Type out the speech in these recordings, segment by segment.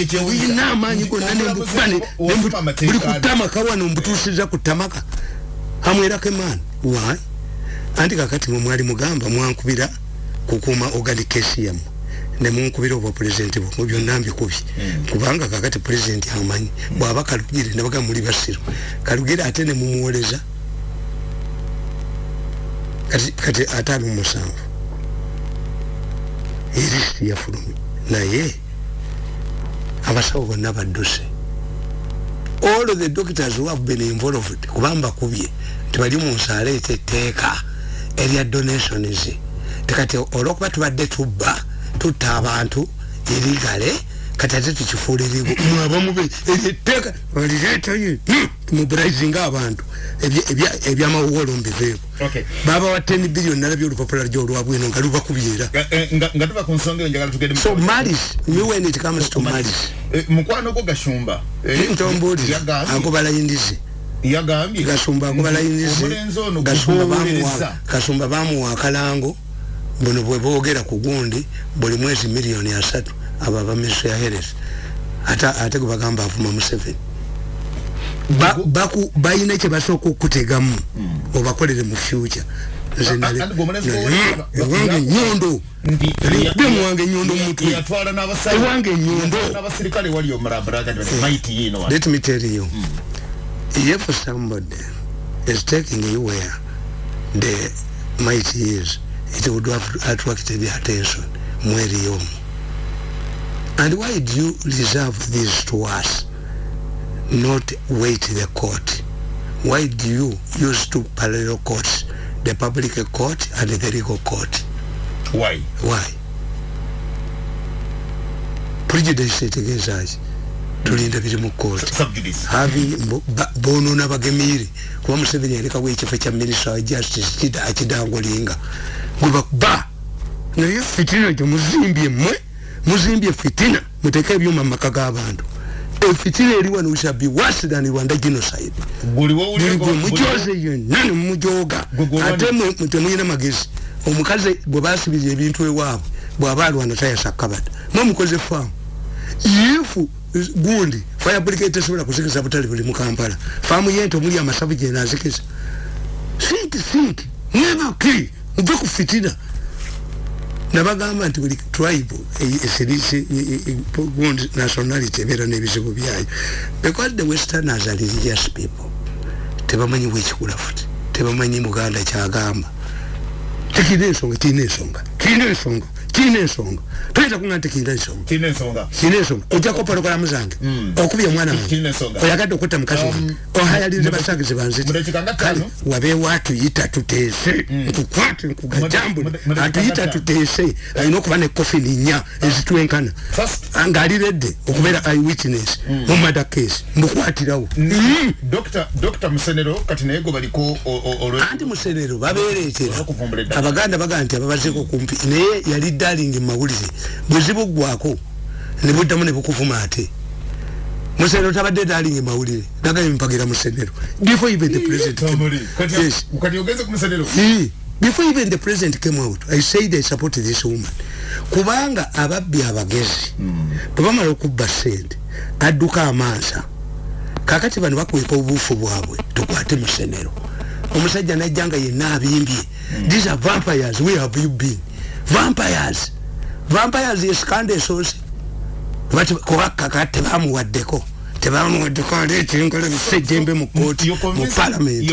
nkuba busajja uno uyina amaanyi gonna nembukuba buli kutamaka wano mbutuusiza ku tamaka amwerako emaani why? Anti kakati mwe mwali mugamba mwankubira kukuuma organikesi yammwe nemunkubira obwa pulezidenti bwe byonna mbikubye hmm. kubanga kakati pulezidenti amanyi. Bwaba kalugire nebaga muli basiru kalugire ate nemumuwoleza kati ate ali mumusanvu erisi yafulumye naye abasawo bonna badduse. All the doctors who have been involved kubamba kubye tibali munsaala eteteeka erya donations. Tekati olwokuba tubadde tubba tutta abantu erigale kati ate tukifuulirivu mwabamube eryetteeka olireetayo tumuburayizinga abantu. Ebyamawuwolo mbiveeko baba wa 10 billion nalabye olupapula lyo olwabwino nga lubakubyera eh, so malis me when it comes to malis eh, mukwano gwo gashumba. Eh, ntombuli agobalayindizi gasumba agobalayindizi gasumba bamuwa akalango. Buno bwe boogera ku gundi buli mwezi miliyoni asatu abo abamiso ya heres ate gwe bagamba avuma museveni. Balina kyebasooka okutegamu hmm. obakolere mu future. Ewange nyondo muwange nyondo mutwewange nyondo let me tell you. Hmm. if somebody is taking you where the might is it would have attracted the attention. Mweri yomu and why do you reserve this to us not wait the court? Why do you use two parallel courts the public court and the legal court? Why? Why? Prejudice etegeezaki tulinda biri mu kooti havi bonona bagemire kuba museveni yalekawo ekifo kya minister wa justice akidangolinga gwebakuba naye fitina gyo muzimbye mmwe muzimbye fitina muteke ebyuma mu maka g'abantu efitina eri wano shabi worse than rwanda genocide. Buli gwe mujoze yonna nemumujoga ate mwe temuyina magezi. Omukazi bwe basibirira ebintu ewaabwe bw'aba alwana tayasa kabata mwe mukoze faamu. Ifu gundi fire brigade tesobola kuzikiza butale buli mu kampala faamu yente omuli amasavu gyenazikiza think think. Never kill. Muve ku fitina nabagamba nti buli tribe esirisi gundi nationality ebeera n'ebizibu byayo. Because the westerners are religious people. Tebamanyi bwekikula futi. Tebamanyi muganda kyagamba. Tekirina ensonga kirina ensonga. Kirina ensonga kirina ensonga toyinza kuga nti kirina ensonga kirina ensonga ojja kopala okolamu zange. Hmm. okubya omwana wange. Oyagadde okutta mukazi wange. Um, ohayalirize basagize banzikale wabeewo atuyita tuteese. Hmm. nkukwate nkugajambule atuyita tuteese. Alina okuba nekofini nnya ezitwenkana. Ngaaliredde okubeera i witness hmm. mu mada case. Mbukwatirawo anti musenero babeeretera abaganda bagaa nti ababazeeko kumpi. Naye yali dalingi mawulire bwezibu gwako nebuddamu nebukuvuma ate. Musenero tabadde dalingi mawulire nagaye mpagira musenero before even the president yes. before even the president came out i said i support this woman. Kubanga ababbi abagezi mm. bwebamala okubba sente adduka amansa. Kakati bano bakweka obuufu bwabwe tukwate musenero omusajja najjanga yenna abimbye. Mm. these are vampires where have you been vampires. Vampires eskanda esoose kubakaka tebamuwaddeko tebamuwaddeko aleetenkola bisejjembe mu kooti mu palamenti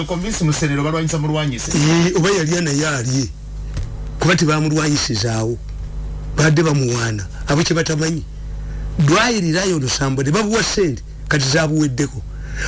oba yalya naye alye kuba tebamulwanyisizaawo badde bamuwaana. Abo kyebatamanyi dwayirirayo olusambo ne babuwa sente kati zabuweddeko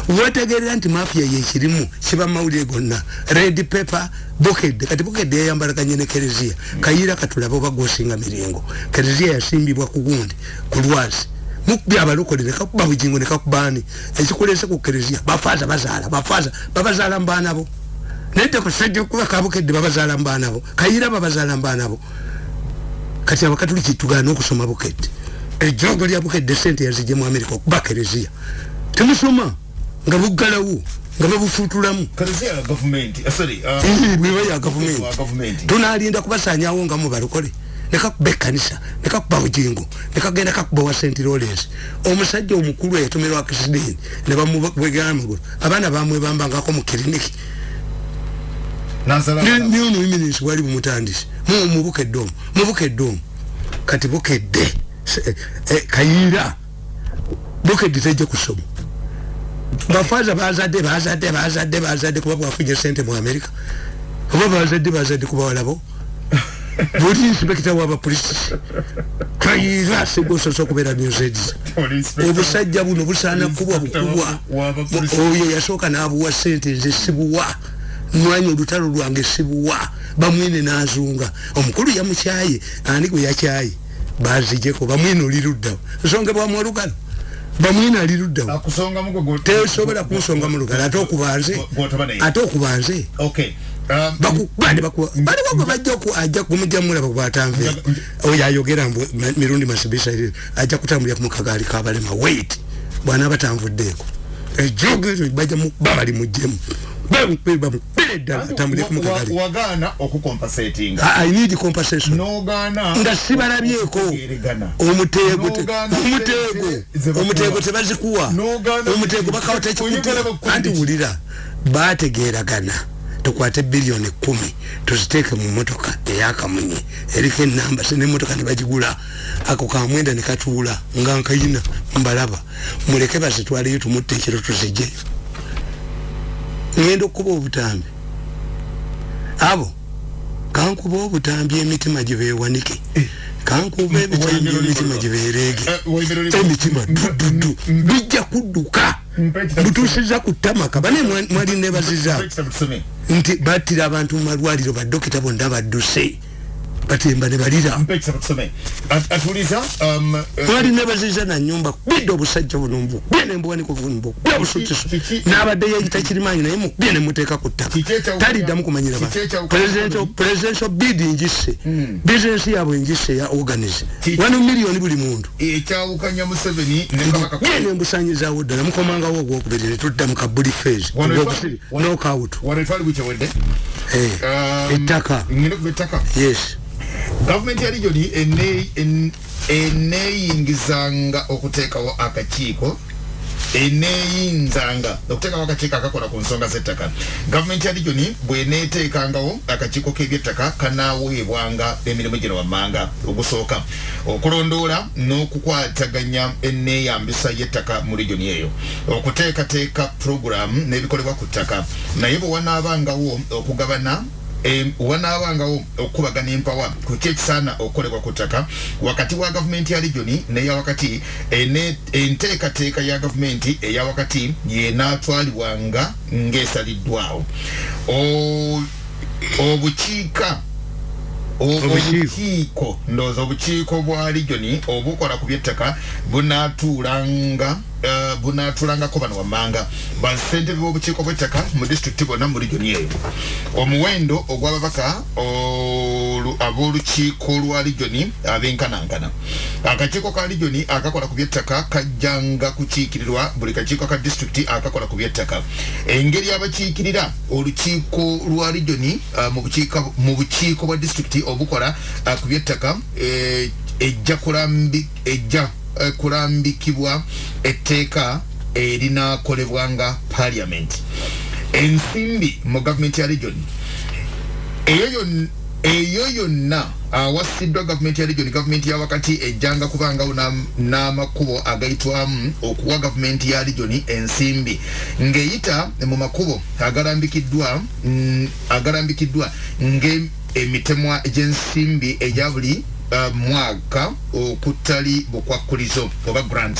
wetegerera nti mafia yekirimu kiba mawulire gonna. Red paper buked kati buked yayambalaganye ne kereziya kayira katulabe oba gosinga miringo. Kereziya yasimbibwa ku gundi ku lwazi. Mukubya abalokole nekakuba bugingo nekakubani ekikulese ku kereziya bafaza bazaala bafaza babazaala mbanabo nedde kusajja okuba kabukedde babazaala mbanabo kayira babazaala mbanabo kati abakatuli kitugana okusoma bukedde ejogo lya bukedde sente yazije mu amerika okuba kereziya temusoma nga buggalawo nga babufutulamu uh, bweba ya gavumenti tunalinda kubasanyawo nga mubalokole nekakuba ekkanisa nekakuba bujingo nekagenda kakuba wa st lawrence. Omusajja omukulu eyatomerwa akisideni ne bamubwegera amagulu abaana bamwebambangako mu kiriniki niono iminisi wali bumutandisi mubukedde omu mubukedde omu. Kati bukedde eh, eh, kayiira bukedde tejja kusoma bafaza bazadde bazadde bazadde bazadde kuba bwafunye sente mu amerika oba bazadde bazadde kuba walabo. Buli inspekita wabapolisi kayiira segososa okubeera newsaids obusajja buno busaana kubwa bukubwa. oyo yasooka n'abuwa sente nze sibuwa. Mwanya olutalo lwange sibuwa. Bamwine n'azunga. Omukulu yamukyaye ani gwe yakyaye? Bazijeko bamwine oliruddawo nsonga bwamwolugalo bamwina ali luddawo tesobola kunsonga mu lugalo ate okubanze. Ate okubanze. Um, bakubande bakuwa baliwo gwe bajja ajja kumujjamulaba bwatanve. Oyo ayogera mbu mirundi masibisa ajja kutambulira ku mukagaali kabalema wait! Bwana batanvuddeeko ejogezo bajja babali mujjemu nga sibalabyeko omuteego omuteego tebazikuwa omuteego bakawatekianti wulira bategeragana tukwate biliyoni kumi tuziteeke mu motoka eyakamunye eriko enamba nemotoka nebagigula ako kamwenda nekatuula nga nkayina mbalaba. Muleke bazitwaleyo tumutta ekiro tuzijeyo ngenda okuba obutambi. Abo kankuba obutambi emitima gibewanike eh. kankuba ebitambi emitima giberege eh, emitima dududu bijja kudduka. Butusiza kutamaka bane mwali nebaziza nti batira abantu mu malwaliro badokita bonna badduse batemba ne balira. Twali um, nebaziza na nyumba bidde obusajja buno mbukubye nembuwaniko bunbu kubye obusutiso n'abadde yeyita kirimanyi naye mukubye nemuteeka ku ttaka. Taliddamu kumanyira ba presidential bid njise hmm. bizinesi yabwe njise ya organize. Wano miliyoni buli muntu ye nembusanyizawo ddala. Mukomangawo ogwokubiri netudda mu kabuli fase nokawut um, ettaka? Yes gavumenti ya regioni eneyingizanga okuteekawo akakiiko eneyinzanga okuteekawo akakiiko akakola ku nsonga z'ettaka. Gavumenti ya regioni bweneeteekangawo akakiiko k'ebyettaka kanaaweebwanga emirimu gino wammanga ogusooka. Okulondoola n'okukwataganya enneeyambisa y'ettaka mu regioni eyo. Okuteekateeka puroguramu n'ebikolebwa ku ttaka. Naye bwe wanaabangawo okugabana wanaabangawo okukubagana empawa kuki ekisaana okukolebwa ku ttaka wakati wa gavumenti ya regioni neya wakati enteekateeka ya gavumenti eya wakati yenaatwalibwanga ng'esaliddwawo. Obukiika obukiiko ndowooza obukiiko bwa regioni obukola ku byettaka bunaatuulanga uh, bunaatuulangako bano wammanga. Basentebe b'obukiiko bw'ettaka mu disitulikiti bonna mu regioni eyo omuwendo ogw'ababaka ab'olukiiko lwa regioni abenkanankana akakiiko ka regioni akakola ku byettaka kajjanga kukiikirirwa buli kakiiko ka disitulikiti akakola ku byettaka. Engeri abakiikirira olukiiko lwa regioni uh, mu bukiiko bwa disitulikiti obukola uh, eh, ejja kulambi ejja uh, kulambikibwa etteeka erinakolebwanga parliament. Ensimbi mu gavumenti ya region eyo yonna awasiddwa gavumenti ya region. Gavumenti ya wakati ejjanga kubangawo n'amakubo agayitwamu okuwa gavumenti ya region ensimbi. Ng'eyita mu makubo agalambikiddwa mm, agalambikiddwa nge emitemwa gy'ensimbi egya buli mwaka okutali bukwakulizo oba grant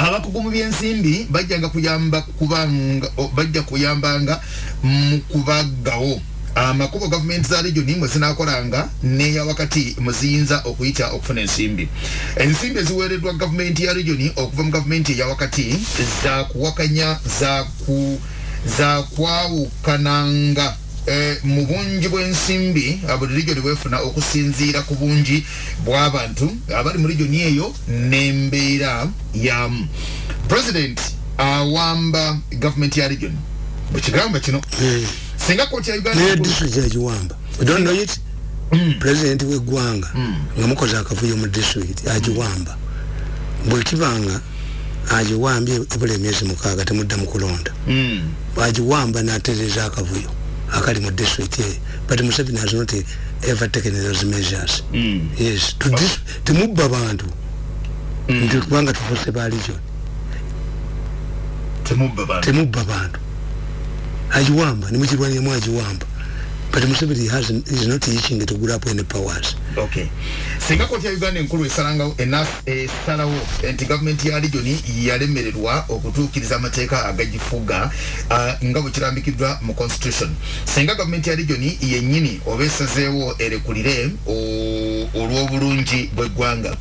abakugu mu byensimbi bajjanga kuyamba kubanga bajja kuyambanga mu kubaggawo. Amakubo gavumenti za regioni mwe zinakolanga neya wakati muziyinza okuyita okufuna ensimbi. Ensimbi eziweereddwa gavumenti ya regioni okuva mu gavumenti eya wakati zakuwakanya zaku zakwawukananga e, mu bungi bw'ensimbi buli regioni bwefuna okusinziira ku bungi bw'abantu abali mu regioni eyo n'embeera yamu. President awamba gavumenti ya regioni mu kigambo kino singa koti ya uganda naye district ya kiwamba. Don't know it. Mm. president weggwanga mm. nga mukoze akavuyo mu district agiwamba bwekibanga agiwambye ebula emyezi mukaaga temudda mu kulonda. Agiwamba natereza akavuyo akali mu district eyo but museveni has not ever taken those measures. Mm. yes temubba bantu mm. nti kubanga tufuse ba region temubba bantu agiwamba nimukirwaniremu agiwamba but Museveni has is not itching to grow up any powers. Okay. Singa koti ya Uganda enkulu esalanga enough esalawo enti government ya region yalemererwa okutuukiriza amateeka agagifuga uh, nga bwe kirambikiddwa mu constitution. Singa government ya region yennyini oba esazeewo erekulire olw'obulungi bw'eggwanga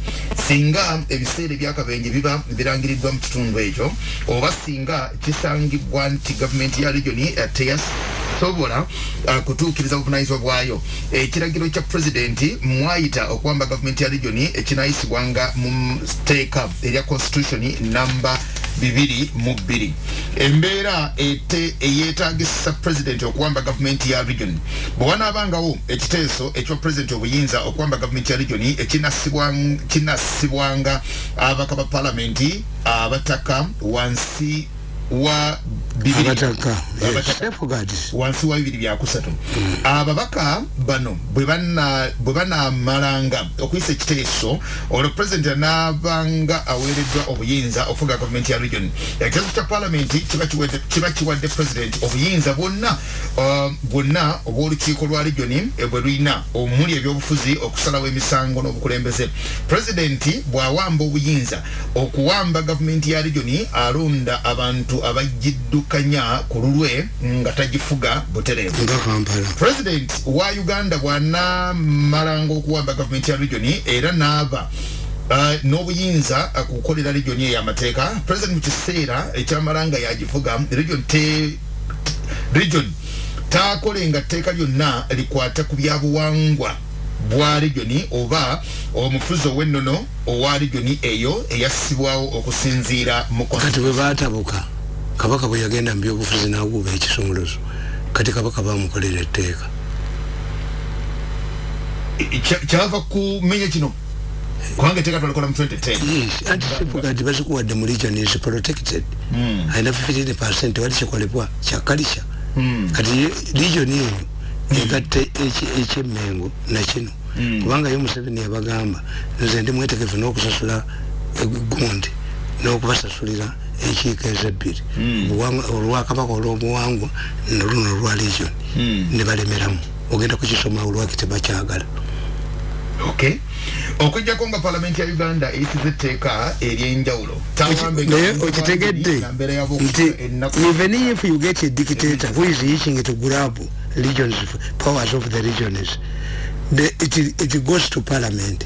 singa ebiseera ebyakabenje biba birangiriddwa mu kitundu ekyo oba singa kisangibwa nti government ya region teyasobola uh, kutuukiriza buvunanyizibwa bwayo. Ekiragiro eh, kya pulezidenti mwayita okuwamba gavumenti ya regioni ekinayisibwanga mu teeka erya constitution namba bibiri mu bbiri. Embeera eyetagisa pulezidenti okuwamba gavumenti ya region. Bwewanabangawo ekiteeso ekya pulezidenti obuyinza okuwamba gavumenti ya regioni ekinasibwanga abaka ba palamenti abataka wansi wa abataka. Wansi wa bibiri byakusatu ababaka bano bwe banamalanga okuyisa ekiteeso olwo pulezidenti anaabanga aweereddwa obuyinza okufuga gavumenti ya region. Ekiteeso kya palamenti kiba kiwadde pulezidenti obuyinza bwonna uh, bwonna obw'olukiiko lwa region bwe lulina omuli ebyobufuzi okusalawo emisango n'obukulembeze. Pulezidenti bw'awamba obuyinza okuwamba gavumenti ya region alonda abantu abagiddukanya ku lulwe nga tagifuga butereevu. President wa uganda bwanamalanga okuwamba gavumenti ya regioni era naaba Uh, n'obuyinza kukolera regioni eyo amateeka president mu kiseera ekyamalanga yagivuga region te region taakolenga tteeka lyonna likwata ku byabuwangwa bwa regioni oba omufuzi ow'ennono owa regioni eyo eyassibwawo okusinziira mu kati bwe baatabuka kabaka bwe yagenda mu byobufuzi n'aguuba ekisumuluzo kati kabaka bamukolera etteeka. Kyava kumenya kino? Kubanga etteeka twalikola mu 2010 anti kivuga nti bazikuwadde mu region is protected. Hmm. ayina 15 percent wali kikolebwa kyakalisha hmm. kati region eyo egatte ekyemengo nakino hmm. kubanga yo museveni yabagamba nze ndi mwetegefu n'okusasula gundi n'okubasasulira enkiiko ezebbiri hmm. olwakabaka olwobuwangwa noluno olwa legion. Hmm. nebalemeramu ogenda kukisoma olwaki tebakyagala. Okujjako nga palamenti ya uganda eyisiza etteeka eryenjawulo naye okitegedde? nti even if you get a dictator who is itching to grab legions powers of the regions the, it, it goes to parliament.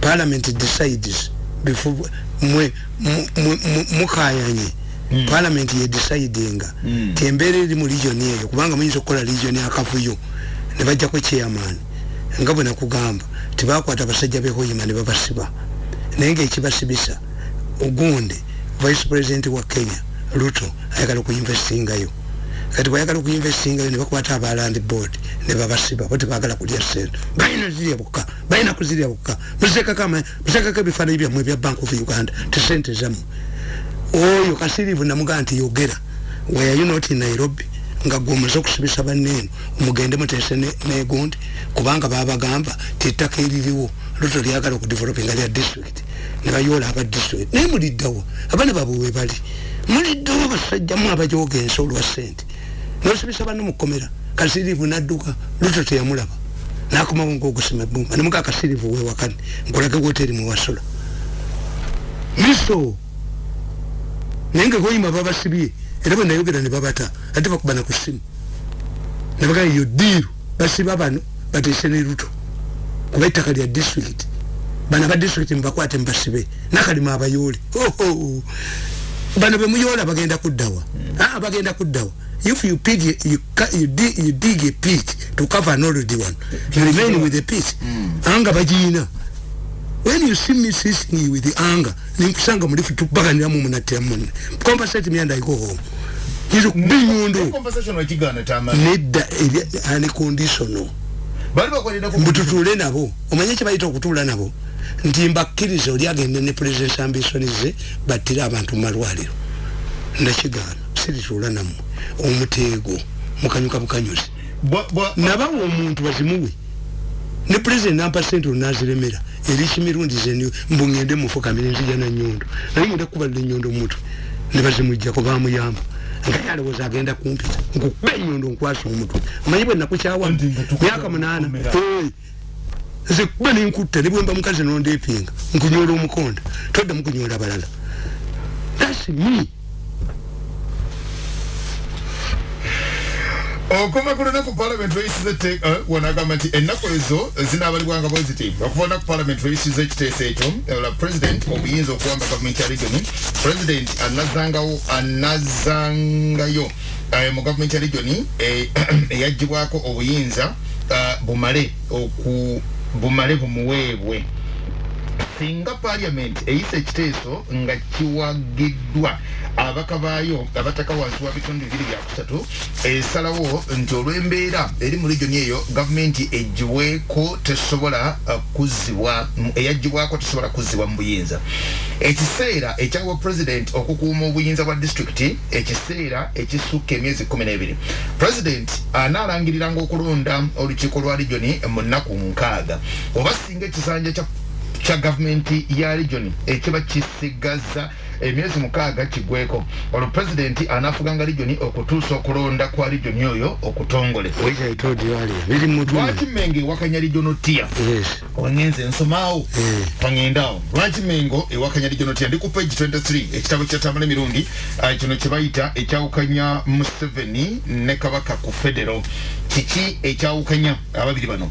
Parliament decides before mwe mukayanye mm. parliament ye decidinga mm. tembere eri mu region eyo kubanga muyinza okukola region akavuyo ne bajjako chairman nga bwe nakugamba tebakwata abasajja behoyima ne babasiba naye ngaekibasibisa ogunde vice president wa kenya ruto ayagala okuinvestingayo kati bwayagala okuinvestingayo ne bakwata abaland board ne babasiba bo tebagala kulya sente balina zirya bukka balina kuzirya bukka. Musekako ebifaananyi byammwe ebya bank of uganda tesente zammwe. Oyo kasirivu namugaa nti yogera weyayo noti nairobi? Nga gwe omuze okusibisa banneeno omugende muteese negundi kubanga babagamba tiettaka eririwo luto lyagala okudevelopinga lya district. Nebayoola aba district naye muliddawo abaana babwe webali muliddawo basajjamu abajoga ensi olwa sente nosibisa banne mukomera kasirivu nadduka luto teyamulaba. Nakomawo ngaogusima ebumba nemuga kasirivu wewakane nkulage woteri mwewasula miso naye nga goyima babasibye era bwe nayogera ne babata ate bakubana ku simu nebagaa yo diiru basiba bano bateese ne luto kuba ettaka lya district bana ba district mubakwate mubasibe nakalima abayoole bano bemuyoola bagenda kuddawa. Aa bagenda kuddawa. If you pig you, you, dig, you dig a pit to cover an already one you remain with the pit mm. anga bajiina when you see me sitting with the anger ninkusanga mulifu tubaganira mu munatira munne. Compensate me and I go home. Izo kuba enyondo nedda aniconditional mbututuule nabo. Omanye kyebayita okutuula nabo nti mbakkiriza oli agende ne president ambition ze battire abantu mumalwaliro nakigaana sirituula nammwe. Omuteego mukanyuka bukanyuzi nabawa omuntu bazimuwe. Ne president nampa sente onaziremera eri kimirundi zeni mbungende mufukamire nzija nanyondo naye ngenda kukubalira enyondo omutwe nebazimujjako bamuyamba. Nga yalowooza agenda kumpita nkukuba enyondo nkwasa omutwe. Omanyi bwe nakukyawa? Myaka munaana nze kuba nenkutta ne bwemba mukazi nondeepinga nkunyola omukonda todda mukunyola balala thats me. Okoma ku lunaku palamenti lweyisiza etteeka eh, wanagamba nti ennaku ezo zinaabalibwanga bweziti okuva olunaku palamenti lweyisiza ekiteeso ekyo ola president obuyinza okuwamba gavumenti ya regioni president anazangawo anazangayo eh, mu gavumenti ya regioni eh, eyagibwako obuyinza bumale bumale bumuweebwe singa parliament eyisa ekiteeso nga kiwagiddwa abaka baayo abataka wansi wa bitundu bibiri byakusatu esalawo nti olw'embeera eri mu regioni eyo gavumenti egiweeko tesobola uh, kuzibwa eyagibwako tesobola kuzibwa mu buyinza. Ekiseera ekyawa president okukuuma obuyinza bwa disitulikiti ekiseera ekisukka emyezi kumi n'ebiri. President anaalangiriranga okulonda olukiiko lwa regioni mu nnaku nkaaga. Oba singa ekisanja kya gavumenti ya regioni ekiba kisigaza emyezi mukaaga kigweko. Olwo pulezidenti anaafuganga regioni okutuusa okulonda kwa regioni oyo okutongole. Lwaki mengo ewakanya regiono tia wangenze nsomaawo. Pangendawo lwaki mengo ewakanya regiono tia ndi ku page 23 ekitabo kyatamala emirundi ah, kino kyebayita ekyawukanya museveni ne kabaka ku federo. Kiki ekyawukanya ababiri bano?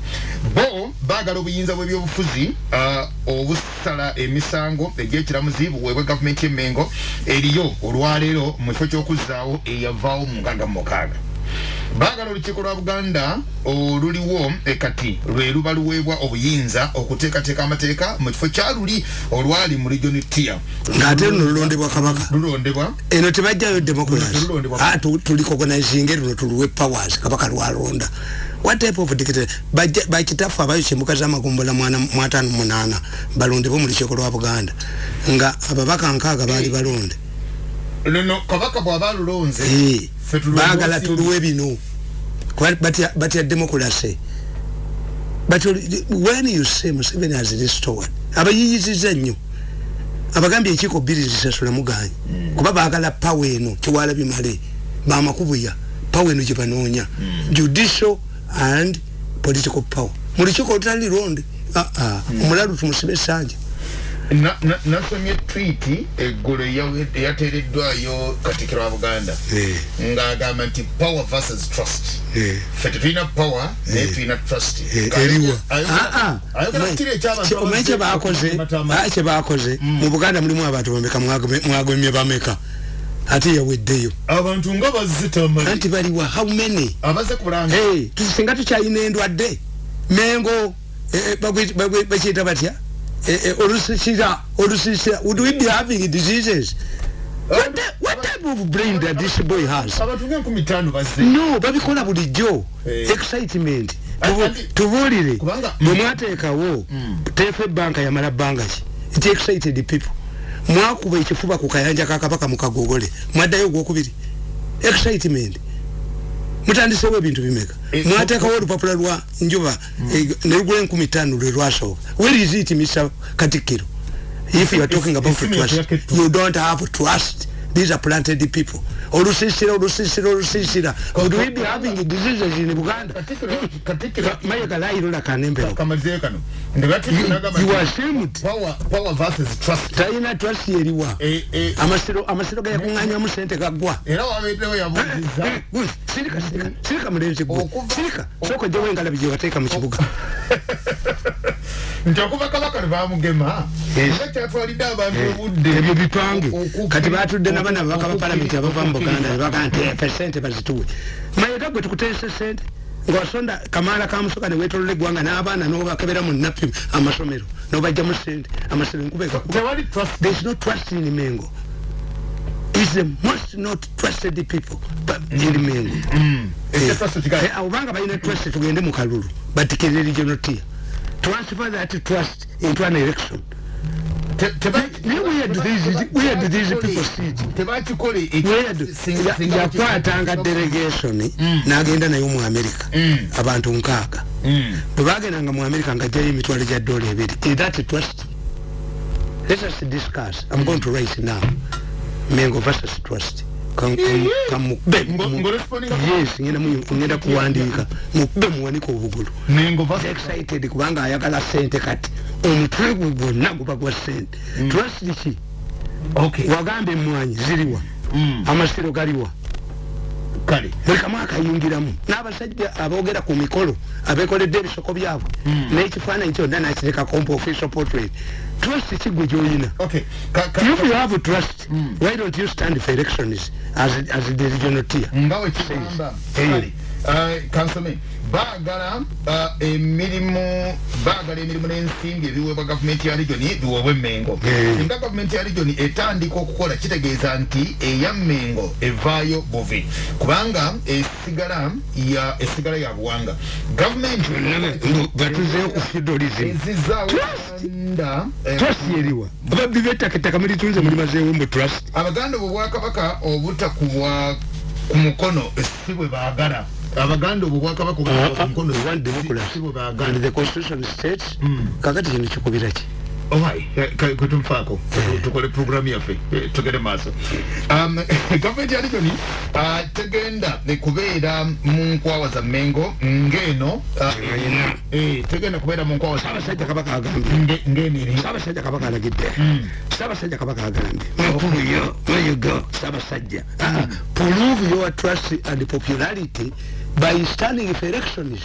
Bo baagala obuyinza bw'ebyobufuzi ah, obusala emisango egyekiramuzi buweebwe gavumenti emme mengo eriyo olwaleero mu kifo ky'okuzaawo eyavaawo mu nkaaga mu mukaaga baagala olukiiko lwa buganda oluliwo ekati lwe luba luweebwa obuyinza okuteekateeka amateeka mu kifo kyaluli olwali mu regioni tia ngaate luno lulondebwa kabaka. Lulondebwa? Eno tebajjayo democracy. Ah, tulikoganizinge luno tuluwe powers. Kabaka lwalonda. What type of dictator? Bakitafu abayo kyemuka zamagombola mwatano munana balondebwe mu lukiiko lwa buganda. Nga ababaka nkaaga baali balonde. Nono kabaka bwaba lulonze bagala tuluwe bino batya democracy but when you say museveni has restored abayiyiziza nnyo abagambye ekiiko bbiri zisasula muganyi mm. kuba bagala pawa eno kiwala bimale bamakubuya pawa eno gyebanoonya mm. judicial and political power mu lukiiko olutali londe ah, ah. mm. omulalu tumusibe esanja nasomye twiti eggulo eyateereddwayo katikiro wa buganda eh. ng'agamba nti power versus trust eh. fe tetulina power naye eh. tulina trust omanyi kyebakoze mm. mu buganda mulimu abantu bameka mwagomye bameka ate yaweddeyo abantu nga bazitama anti baliwa how many abaze kulanga tusinga tukyalina endwadde mengo bakiyita batya Eh, eh, olusisira olusisira would we be having diseases? What, the, what type of brain that this boy has? No babikola bulijjo. Eh. excitement. Tubuulire bwemwateekawo mm. tefe banka yamala bbanga ki? It excited people. Mwakuba ekifuba ku kayanja kakabaka mukagogole mwaddayo ogwokubiri. Excitement mutandisewo ebintu bimeka? Mwatekawo olupapula lwa njuba eh, nerugula enkumi tano lwe lwasooka. Where is it mr katikiro? If you are talking about trust you don't have trust these are planted people. Olusisira olusisira olusisira. Would we be having diseases in buganda maye galayirula kanembero you are ashamed. Talina trust. Yeriwa. Eh, eh. amasiro gayakuŋanywamu sente gaggwa sirika sirika sirika mulenzi gwe sirika soka gyewo engalabi gyewateeka mu kibuga nti okuva kabaka nebamugema kyatwalidde abantu eh, obudde. ebyo bipange. Kati batudde nabana babaka ba palamenti abava mu buganda nebaga nti esente bazituwe. Mayeta gwe tukuteesa esente ngaosonda kamaala kamusoka newetolola eggwanga n'abaana nobakebera mu napi amasomero nobajja mu sente amasiro enkuba ekakuba no trust in mengo is the most not trusted people jiri mengo obanga balina trust tugende mu kalulu batikirire regional tier transfer that trust into an election. Yakwatanga delegation mm. nagenda nayo mu america. Mm. abantu nkaaga. Mm. bwebagendanga mu america nga jayo emitwalo gya dola ebiri. That trust. Let us discuss. I'm going to write now. Mengo versus trust ngenda kuwandika. Mukube muwanika obugulu. Excited kubanga ayagala sente kati. Omutwe gwe gwonna guba gwa sente mm. trust ki wagamba emwanyi ziriwa mm. amasiro galiwa buli kamu akayingiramu n'abasajja aboogera ku mikolo abekoledde ebisoko byabwe. Mm. n'ekifaananyi kyonna nakiteekakompa official portrait. Trust kigwe gyoyina. If you have trust. Mm. why don't you stand for elections as, as the regional tier? Ngawe kigamba uh, kansome baagala emirimu baagala emirimu n'ensimbi ebiweebwa gavumenti ya regioni biweebwe emmengo. Singa gavumenti ya regioni etandika okukola kitegeeza nti eya mmengo evaayo buvi. Kubanga esigala ya esigala ya buwanga. Gavumenti batuzeyo ku feudalism. ezizaawoanda trust! Yeriwa ababbi b'ettaka ettaka mulitunze mulimazeewo mbu trust. Abaganda obwo bwakabaka obutakubwa ku mukono si bwe baagala abaganda obwo bwakabaka kakati kino kikubira ki? Kwetumfaako tukole programu yaffe tugende maaso gavumenti ya regioni tegenda kubeera mu nkwawa za mengo ngeno tegenda. kubeera mu nkwawa sabasajja kabaka agambye ngeneri sabasajja kabaka alagidde. Sabasajja kabaka agambye mpuyo weyugo sabasajja prove your trust and popularity by standing for elections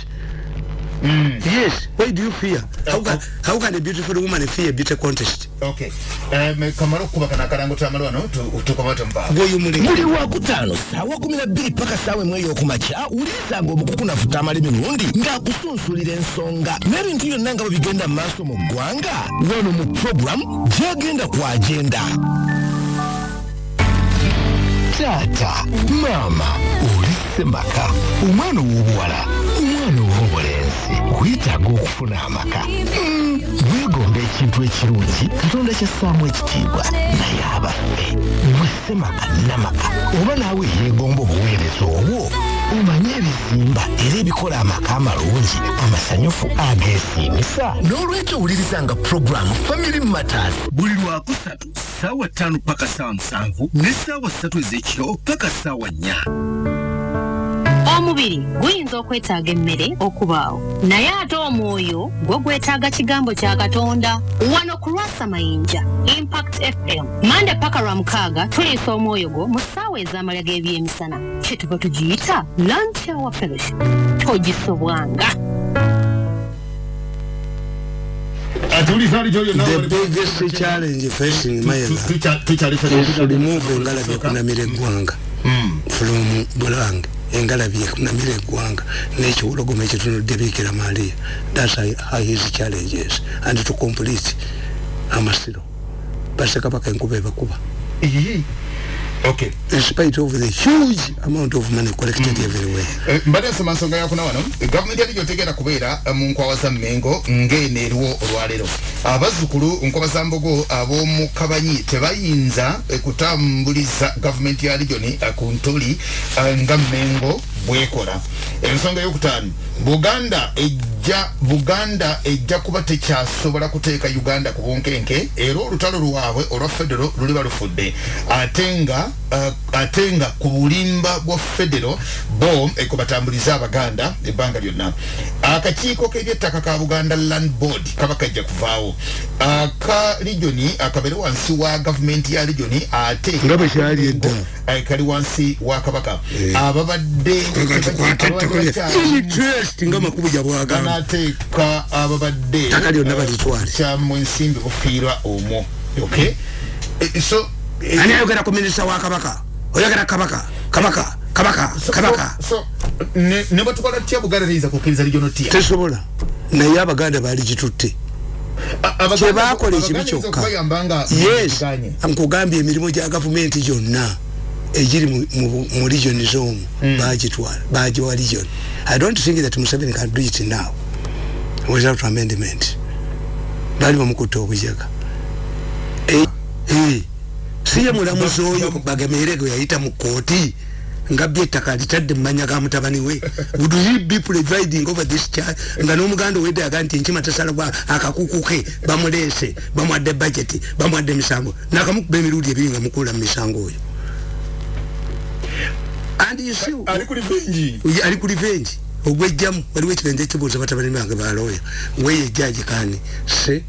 Mm. Yes. Why do you fear? How can, how can a beautiful woman fear a beauty contest? Okay. Um, kamaro kuba kana karango tamalo ano tukomata mba. Goyu muli. Muli wa kutano sawa kumi na bili paka sawe mweyo kumacha uliza ngo mukuku na futa mali minundi nga kusunsulire ensonga nari ntiyo nanga wabigenda maso mugwanga wano mu program jagenda kwa agenda tata mama ulisemaka umwana w'obuwala umwana ow'obulenzi kwetaaga okufuna amaka. Weegomba ekintu ekirungi katonda kyassaamu ekitiibwa naye abaffe mwesemaka namaka. Oba naawe yeegomba obuweereza obwo omanye ebizimba era ebikola amaka amalungi amasanyufu ageesiimisa. N'olwekyo owulirizanga puroguramu family matters. Buli lwakusatu ssaawa ttaano paka ssaawa musanvu ne ssaawa ssatu ez'ekiro paka ssaawa nnya omubiri guyinza okwetaaga emmere okubaawo. Naye ate omwoyo gwo gwetaaga kigambo kya katonda. Wano ku lwasa mayinja impact fm mande paka lwa mukaaga tuliisa omwoyo gwo mu ssaawa ez'amalya g'ebyemisana. Kyetuva tugiyita lunch hour fellowship. Togisobwanga. The biggest challenge facing mayela is to remove engalabi ekunamira eggwanga. From bulange engalabi ekunamira eggwanga n'ekiwologoma ekitunudde biikira maria thats how his challenges. And to complete amasiro basekabaka enkuba ebakuba Okay. In spite of the huge amount of money collected mm. everywhere. Eh, mbade nsoma nsonga yakuna wano gavumenti yali gyotegeera kubeera mu nkwawa za mmengo ng'eno eriwo olwaleero abazzukulu nkwawa za mbogo ab'omu kabanyi tebayinza kutambuliza gavumenti ya regioni ku ntuli nga mmengo bwekola ensonga eyokutaano buganda ejja buganda ejja kuba tekyasobola kuteeka uganda ku bunkenke era olutalo lwabwe olwa federo luliba lufudde ate nga uh, ate nga ku bulimba bwa federo bo ekubatambuliza abaganda ebbanga lyonna. Akakiiko k'ebyettaka ka buganda land board kaba kajja kuvaawo. Aka regioni akabere wansi wa gavumenti ya regioni ate nga bwe kyali edda. Kali wansi wa kabaka. Ababadde nga makubu gyabwagamba nateeka ababadde taka lyonna balitwale. kyamu ensimbi bufiirwa omwo okay? So ani ayogera ku minisita wa kabaka? Oyogera kabaka? Kabaka? Kabaka? Kabaka? ne batukola tutya buganda teyinza kukkiriza lijono tya tesobola. Naye abaganda baali gitutte kyebakola ekibi kyokka. yes. nkugambye emirimu gya gavumenti gyonna ejiri mu region z'omu mm. bagitwala bagiwa region i don't think that museveni can do it now without amendment bali bamukutta obujaga eh, eh. siye mulamuzi oyo bagemeerego yayita mu kooti nga byettaka litadde mumanya ga mutabani we would he be providing over this child nga n'omuganda owedde yaga nti nkima tasalabwa akakukuke bamuleese bamwadde budget bamwadde emisango nakamukuba emirundi ebiri nga mukula mu misango oyo ali ku revenge. ogwejjamu waliwo ekigenzo ekibuuza batabani bange balooya weye ejjaji kani se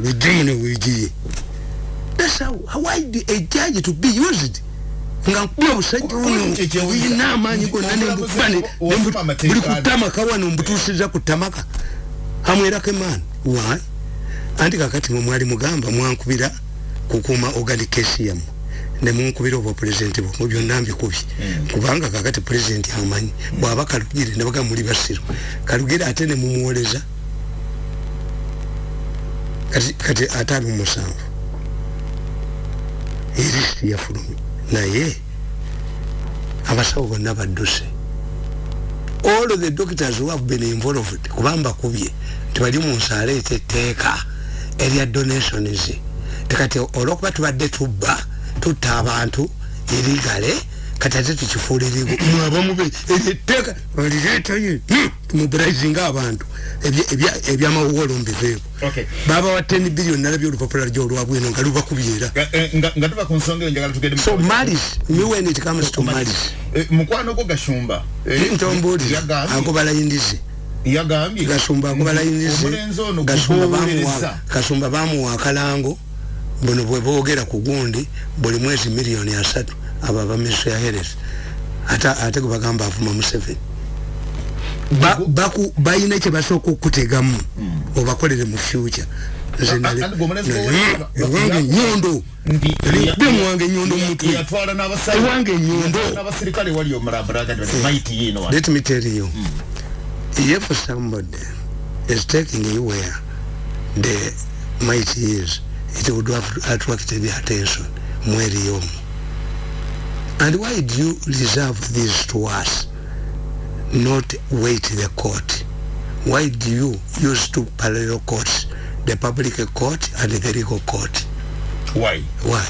bujjamu newegiye that's how why the, a judge to be used? Nga nkuba obusajja ono oyina amaanyi gonna nembukubane buli kutamaka wano mbutuusiza ku tamaka amwerako emaani why? Anti kakati mwe mwali mugamba mwankubira kukuuma organication nemunkubira obwa pulezidenti bwe mubyonna mbikubye kubanga kakati pulezidenti amanyi bwaba kalugire nebaga muli basiru kalugire ate nemumuwoleza kati ate ali mumusanvu erisiti yafulumye. Naye abasawo bonna badduse. All the doctors who have been involved kubamba kubye tibali mu nsaala etetteeka erya donations tekati olwokuba tubadde tubba tutta abantu erigale kati ate tukifuulirigo mwabamube eryetteeka olireetayo tumubraisinga abantu. Ebyamawuwolo mbiveeko baba wa 10 billion nalabye olupapula lyo olwabweno nga lubakubyera so malis me when it comes to malis mukwano gwo gashumba. Ntombuli agobala indizi yagambye. Gasumba agobala indizi gasumba bamuwa akalango buno bwe boogera ku gundi buli mwezi miliyoni asatu abo abamiso ya heres ate gwe bagamba avuma museveni. Balina kyebasooka okutegamu obakolere mu future. Ewange enyondo emuwange enyondo mumutwe ewange enyondo let me tell you. If somebody is taking you where the might is it would have attracted the attention. Mweriyomu and why do you reserve this to us? Not wait the court. Why do you use two parallel courts? The public court and the legal court. Why? Why?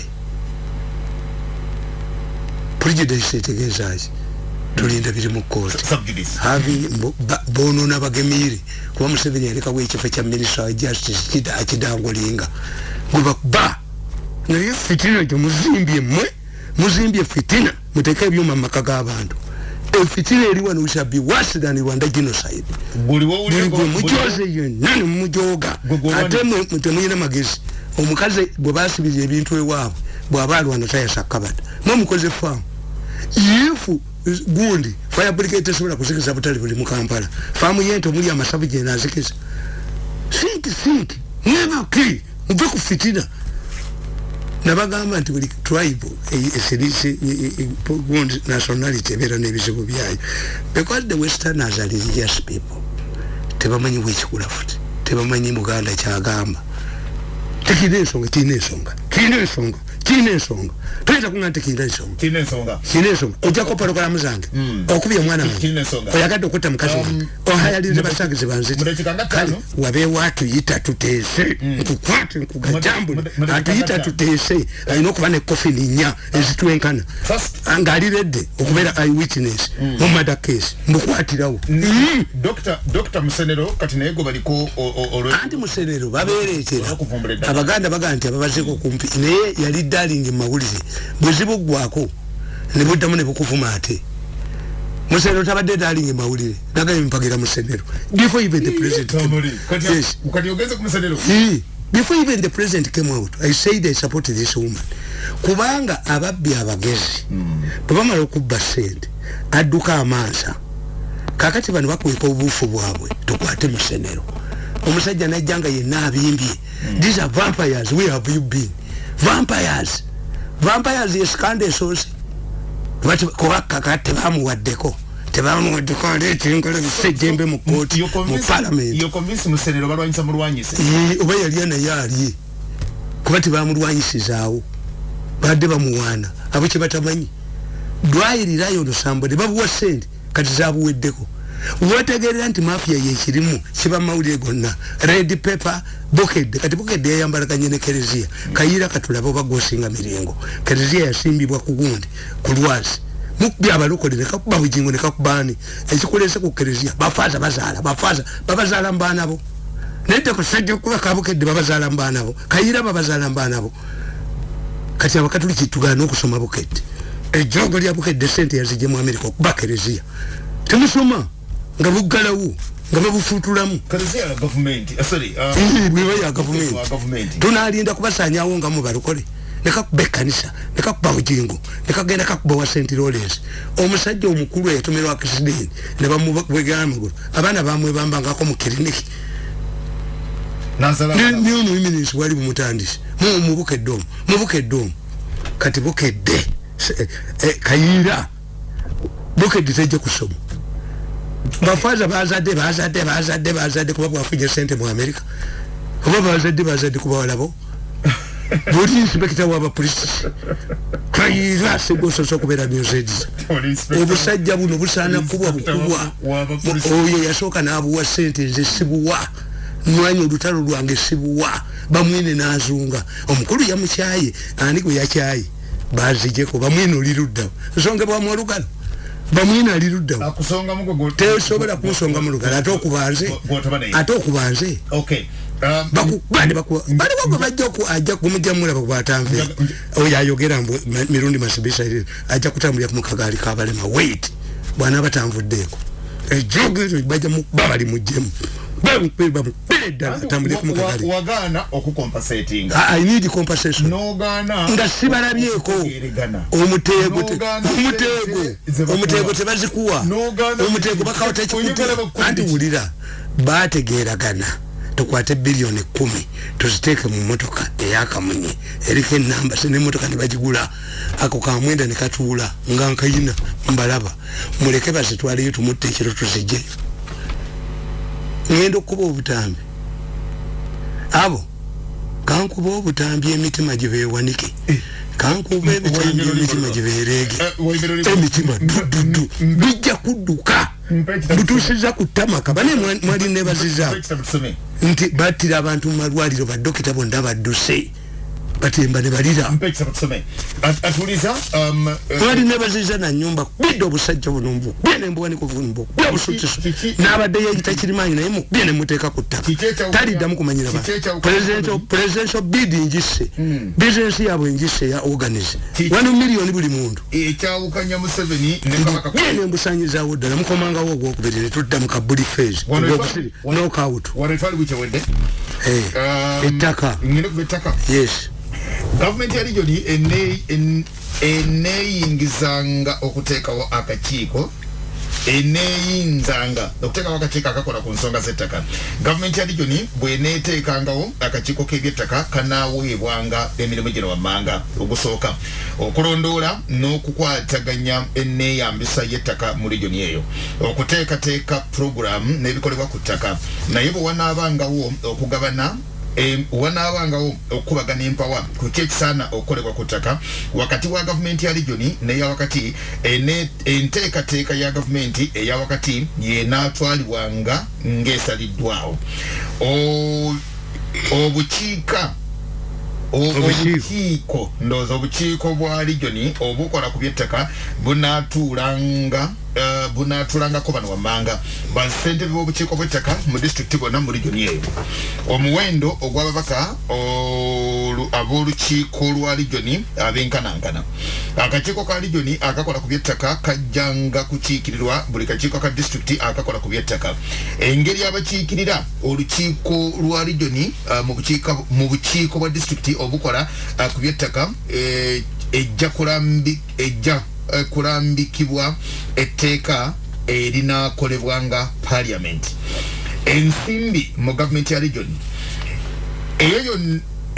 Prejudice etegeezaki tulinda biri mu kooti havi bonona bagemire kuba museveni yalekawo ekifo kya minister wa justice akidangulinga gwebakuba naye fitina gyo muzimbye mmwe muzimbye fitina muteke ebyuma mu maka g'abantu efitina eri wano shall be worse than rwanda genocide buli gwe mujoze yenna nemumujoga ate temuyina magezi. Omukazi bwe basibirira ebintu ewaabwe bw'aba alwana tayasa kabada. Mwemukoze faamu. Ifu gundi fire brigade tesobola kuzikiza butale buli mu kampala faamu yente omuli amasavu genazikiza think think. Mwebuki muve ku fitina nabagamba nti buli tribe eserisi gundi nationality ebeera n'ebizibu byayo. Because the westerners are religious people. Tebamanyi bwekikula futi tebamanyi muganda kyagamba. Tekirina ensonga kirina ensonga kirina ensonga kirina ensonga toyinza kuŋa nti kirina ensonga kirina ensonga kirina ensonga ojjako pologalamu zange okubya omwana wange. Oyagadde okutta mukazi wange. Ohayalinze basagizi banzikale wabeewo atuyita tuteese. Nkukwate nkugajambule atuyita tuteese. Alina okuba ne kofini nnya ezitwenkana. Ng'ali redde okubeera eye witness mu mada case. Mbukwatirawo. Dr musenero kati naye gwe baliko anti musenero babeereetera abaganda bagaa nti ababazeeko kumpi. Naye yali dalingi mumawulire bwezibuggwako nebuddamu nebukuvuma ate. Musenero tabadde dalingi mawulire nagaye mpagira musenero before even the president yes. before even the president came out i said i support this woman. Kubanga ababbi abagezi bwebamala okubba sente adduka amansa kakati bano bakweka obuufu bwabwe tukwate musenero omusajja najjanga yenna abimbye these are vampires where have you been vampires. Vampires yesikanda esoose kubakaka tebamuwaddeko tebamuwaddeko aleetengola bisejjembe mu kooti mu palamenti oba yalya naye alye kuba tebamulwanyisizaawo badde bamuwaana abo kyebatamanyi dwayirirayo olusambo ne babuwa sente kati zabuweddeko wategerera nti mafia yekirimu kiba mawulire gonna. Red paper bukedde kati bukedde yayambalaganye ne kereziya kayira katulabe oba gosinga miringo. Kereziya yasimbibwa ku gundi ku lwazi mukubya abalokole nekakuba bujingo nekakubani ekikulese ku kereziya bafaza bazaala bafaza babazaala mubaanabo nete kusajja okuba kabukedde babazaala mubaanabo kayira babazaala mubaanabo kati abakatuliki tugana okusoma bukedde ejogo lya bukedde sente yazije mu amerika okuba kereziya temusoma nga bugalawo nga babufutulamu bweba ya gavumenti tunalinda kubasanyawo nga mubalokole nekakuba ekanisa nekakuba bujingo nekagenda kakuba wa st lawrence. Omusajja omukulu eyatomerwa akisidenti nebamubwegera amagulu abaana bamwebambangako mu kiriniki niomuiminisi wali bumutandisi mubukedde omu mubukedde omu. Kati bukedde kayira bukedde tejja kusoma bafaza bazadde bazadde bazadde bazadde kuba bwafunye sente mu amerika oba bazadde bazadde kuba walabo. Buli inspekita wabapolisi kayira asegososa okubeera museds obusajja buno busaana kubwa bukubwa. oyo yasooka n'abuwa sente nze sibuwa. Nwanya olutalo lwange sibuwa. Bamwine n'azunga. Omukulu yamukyaye ani gwe yakyaye? Bazijeko bamwine oliruddawo nsongebwamu olugalo bamwina ali luddawo tesobola kunsonga mu lugalo ate okubanze. ate okubanze. Bakubani bakuba baliwo gwe bajja ajja kumujamulaba bwatanve oyo ayogera mbu mirundi masibisa ajja kutambulira kumukagaali kabalema wait. Bwana batanvuddeeko ejogezo bajja mukuba bali mujjemu nga sibalabyeko omutego omutego. tebazikuwa. Omutego bakawata ekikutu. anti wulira bategeragana tukwate biliyoni kumi. Tuziteeke mu motoka eyakamunye eriko enamba nemotoka nebagigula ako kamwenda nekatuula nga nkayina. Mbalaba. Muleke bazitwaleyo tumutta ekiro tuzijjeyo ngenda okuba obutambi. Abo kankuba obutambi emitima gibewanike kankuba ebitambi emitima gibereege emitima dududu bijja kudduka. Butusiza kutamaka bane mwali nebaziza nti battira abantu mu malwaliro badokita bonna badduse batemba ne balira. Mwali nebaziza nanyumba kubidde obusajja buno mbukubye nembuwanikuvumbukubye obusutiso n'abadde yeyita kirimanyi naye mukubye nemuteeka ku ttaka. Taliddamu kumanyira presidential bid njise bizinesi yabwe njise ya organize wano miliyoni buli muntu. kubye nembusanyizawo ddala mukomangawo ogwokubiri netudda mu kabuli fase nokawutu ettaka? Yes gavumenti ya regioni eneyingizanga okuteekawo akakiiko eneyinzanga okuteekawo akakiiko akakola ku nsonga z'ettaka. Gavumenti ya regioni bweneteekangawo akakiiko k'ebyettaka kanaaweebwanga emirimu gino wammanga ogusooka. Okulondoola n'okukwataganya enneeyambisa y'ettaka mu regioni eyo. Okuteekateeka puroguramu n'ebikolebwa ku ttaka. Naye bwe wanaabangawo okugabana wanaabangawo okukubagana empawa ku kyekisaana okukolebwa ku ttaka wakati wa gavumenti ya regioni neyawakati enteekateeka ya gavumenti eyawakati yenaatwalibwanga ng'esaliddwawo. Obukiika obukiiko ndowooza obukiiko bwa regioni obukola ku byettaka bunaatuulanga Uh, bunatulangako bano wammanga basentebe b'obukiiko bw'ettaka mu disitulikiti bonna mu regioni eyo. Omuwendo ogw'ababaka ab'olukiiko lwa regioni ab'enkanankana akakiiko ka regioni akakola ku byettaka kajjanga kukiikirirwa buli kakiiko ka disitulikiti akakola ku byettaka. Engeri abakiikirira olukiiko lwa regioni uh, mu bukiiko bwa disitulikiti obukola uh, ku byettaka ejja kulambi ejja kulambikibwa etteeka erinakolebwanga parliament. Ensimbi mu gavumenti ya region eyo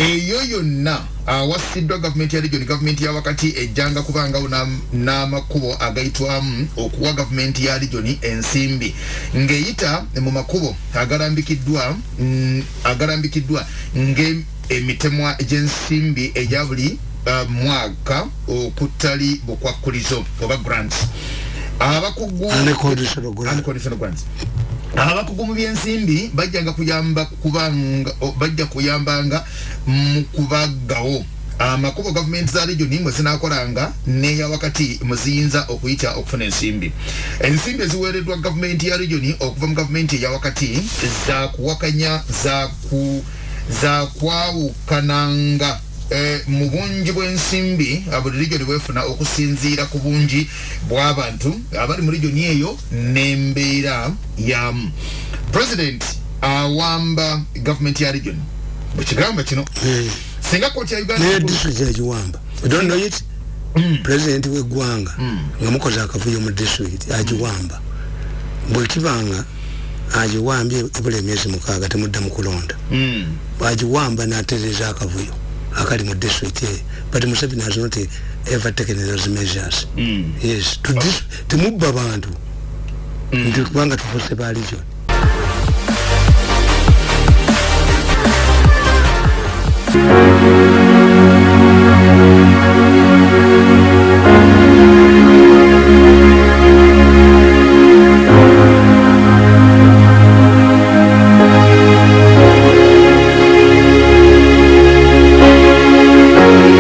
yonna awasiddwa gavumenti ya region gavumenti ya wakati ejjanga kubangawo n'amakubo agayitwamu okuwa gavumenti ya region ensimbi. Ng'eyita mu makubo agalambikiddwa agalambikiddwa ng'emitemwa gy'ensimbi egya buli uh, mwaka okutali bukwakulizo oba grants. Abakugu abakugu mu byensimbi bajjanga kuyamba kubanga bajja kuyambanga mu kubaggawo. Amakubo gavumenti za regioni mwe zinakolanga neya wakati muziyinza okuyita okufuna ensimbi. Ensimbi eziweereddwa gavumenti ya regioni okuva mu gavumenti eya wakati zakuwakanya zakwawukananga Eh, mu bungi bw'ensimbi buli regioni bwefuna okusinziira ku bungi bw'abantu abali mu regioni eyo n'embeera yamu president awamba gavumenti ya regioni bwekigamba kino. Eh. singa kooti ya uganda district yagiwamba don't know it. Mm. president w'eggwanga mm. nga mukoze akavuyo mu district agiwamba bwekibanga agiwambye ebula emyezi mukaaga temudda mu kulonda. Agiwamba n'atereza akavuyo akali mu district but museveni has not ever taken those measures mm. yes temubba bantu mm. nti kubanga tufuse ba region